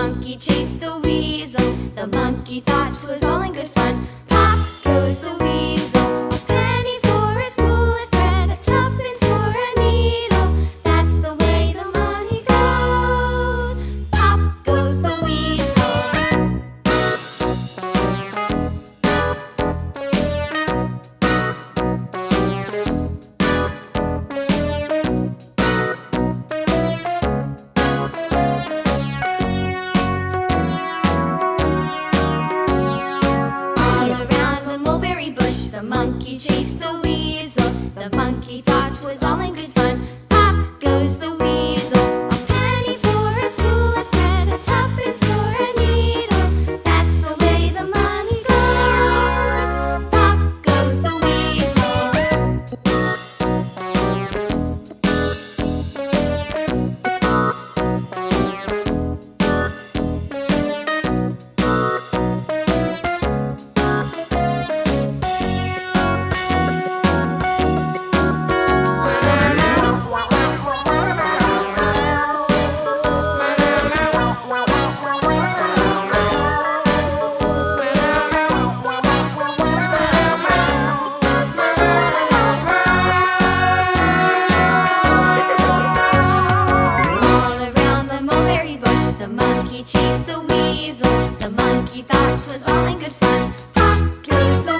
monkey chased the weasel. The monkey thought it was all in good fun. A monkey chased the chased the weasel. The monkey thought was all in good fun. Pop goes the